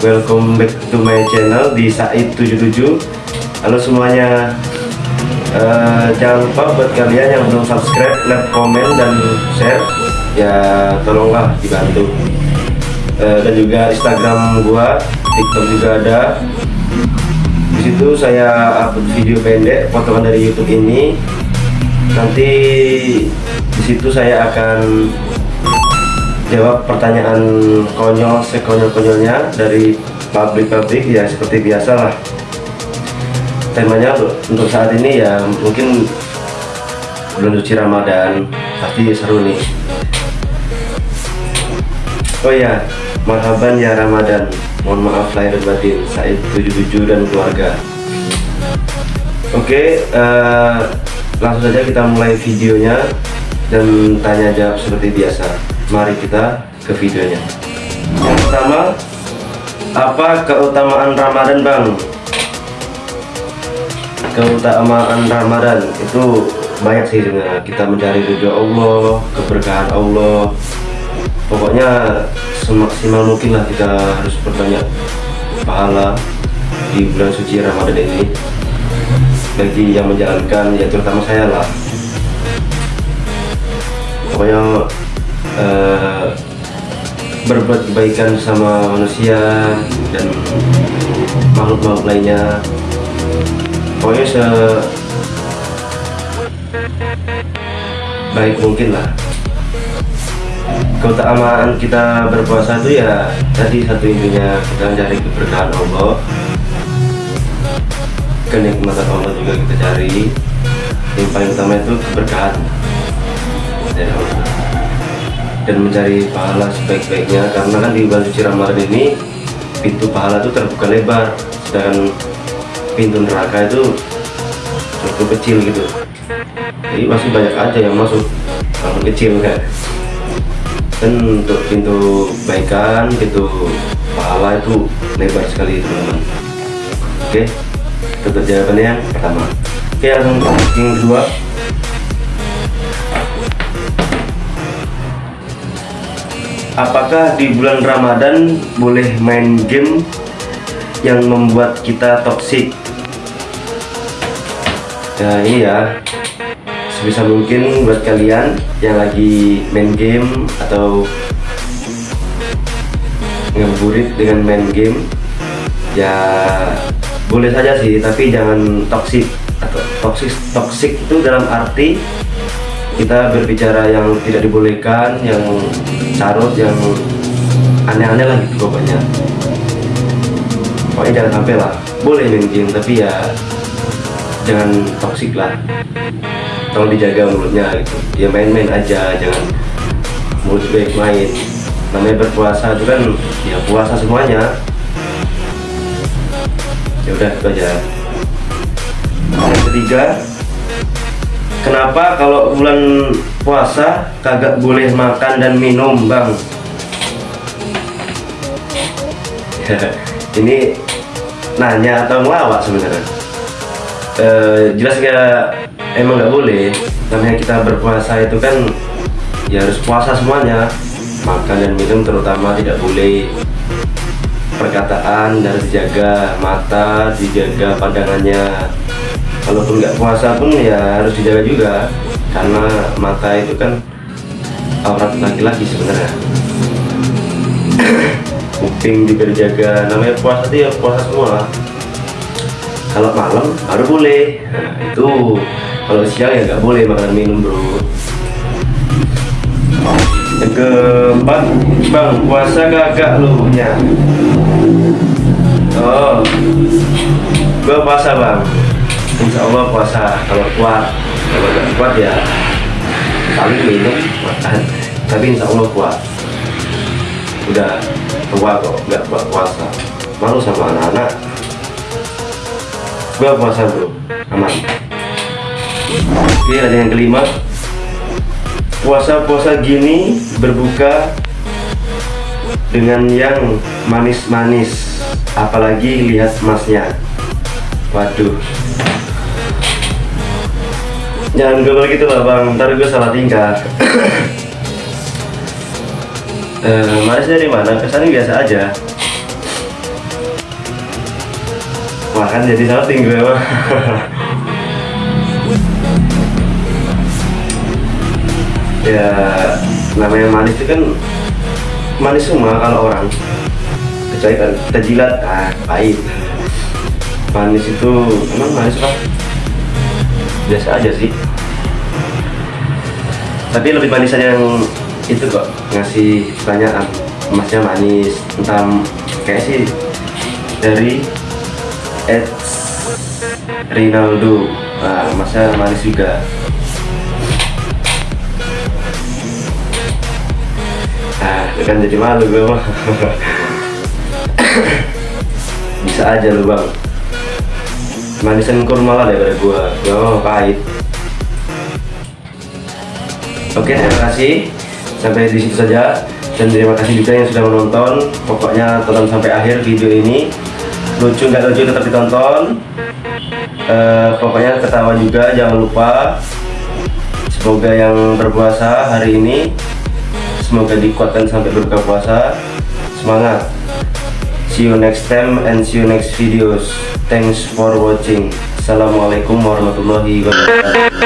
welcome back to my channel di Said77 Halo semuanya. Uh, Jangan lupa buat kalian yang belum subscribe, like, komen, dan share. Ya tolonglah dibantu. Uh, Dan juga Instagram gua, TikTok juga ada. Di situ saya upload video pendek potongan dari YouTube ini. Nanti di situ saya akan jawab pertanyaan konyol sekonyol-konyolnya dari pabrik-pabrik ya seperti biasa lah temanya untuk saat ini ya mungkin bulan suci Ramadan pasti seru nih. Oh ya marhaban ya Ramadan. Mohon maaf lahir batin Said 77 dan keluarga. Oke uh, langsung saja kita mulai videonya dan tanya jawab seperti biasa mari kita ke videonya. Yang pertama apa keutamaan Ramadan bang? Keutamaan Ramadan itu banyak sih sebenarnya. Kita mencari ridho Allah keberkahan Allah. Pokoknya semaksimal mungkin lah kita harus berbanyak pahala di bulan suci Ramadan ini. Bagi yang menjalankan ya terutama saya lah. Pokoknya uh, berbuat kebaikan sama manusia dan makhluk-makhluk lainnya. Pokoknya se baik mungkin lah. Keutamaan kita berpuasa itu ya tadi satu intinya kita mencari keberkahan Allah. Kenikmatan Allah juga kita cari. Yang paling utama itu keberkahan. Dari Allah dan mencari pahala sebaik-baiknya. Karena kan di bulan suci Ramadan ini pintu pahala itu terbuka lebar sedangkan pintu neraka itu cukup kecil gitu. Jadi masih banyak aja yang masuk kalau kecil kan. Dan untuk pintu baikan pintu pahala itu lebar sekali teman-teman. Oke itu jawabannya yang pertama. Oke langsung yang kedua apakah di bulan Ramadan boleh main game yang membuat kita toksik ya ini ya sebisa mungkin buat kalian yang lagi main game atau ngeburit dengan main game ya boleh saja sih tapi jangan toksik atau toksik toksik itu dalam arti kita berbicara yang tidak dibolehkan yang carut yang aneh-aneh lah gitu pokoknya. Pokoknya jangan sampai lah. Boleh game tapi ya jangan toksik lah. Tolong dijaga mulutnya gitu. Ya main-main aja jangan mulut baik main namanya berpuasa itu kan ya puasa semuanya. Ya udah itu aja. Yang ketiga Kenapa kalau bulan puasa kagak boleh makan dan minum bang? Ini nanya atau ngelawak sebenarnya? E, jelas ya emang nggak boleh. Namanya kita berpuasa itu kan ya harus puasa semuanya. Makan dan minum terutama tidak boleh perkataan dan dijaga mata, dijaga pandangannya kalaupun nggak puasa pun ya harus dijaga juga. Karena mata itu kan aurat laki-laki sebenarnya. Kuping juga dijaga. Namanya puasa itu ya puasa semua. Kalau malam baru boleh. Nah, itu kalau siang ya nggak boleh makan minum bro. Yang keempat bang puasa kagak lu ya. Oh. Gua puasa bang insya Allah puasa kalau kuat kalau nggak kuat ya paling minum makan. Tapi insya Allah kuat. Udah tua kok nggak buat puasa. Malu sama anak-anak. Gua puasa bro. Aman. Oke ada yang kelima. Puasa-puasa gini berbuka dengan yang manis-manis. Apalagi lihat masnya waduh jangan gue gitu lah bang. Ntar gue salah tingkah eh, manis dari mana? Kesannya biasa aja. Makan jadi salting gue mah ya namanya manis itu kan manis semua kalau orang. Kecuali kan kita jilat ah pahit. Manis itu emang manis apa biasa aja sih. Tapi lebih manisan yang itu kok ngasih pertanyaan emasnya manis. Entah kayak sih dari Ed Rinaldo. Nah emasnya manis juga. Itu kan jadi malu gue mah bisa aja lu bang manisan kurma lah daripada gua. Gua mah pahit oke terima kasih. Sampai di situ saja. Dan terima kasih juga yang sudah menonton. Pokoknya tonton sampai akhir video ini. Lucu nggak lucu tetap ditonton. Eh, pokoknya ketawa juga jangan lupa. Semoga yang berpuasa hari ini semoga dikuatkan sampai berbuka puasa. Semangat See you next time and see you next videos. Thanks for watching. Assalamualaikum warahmatullahi wabarakatuh.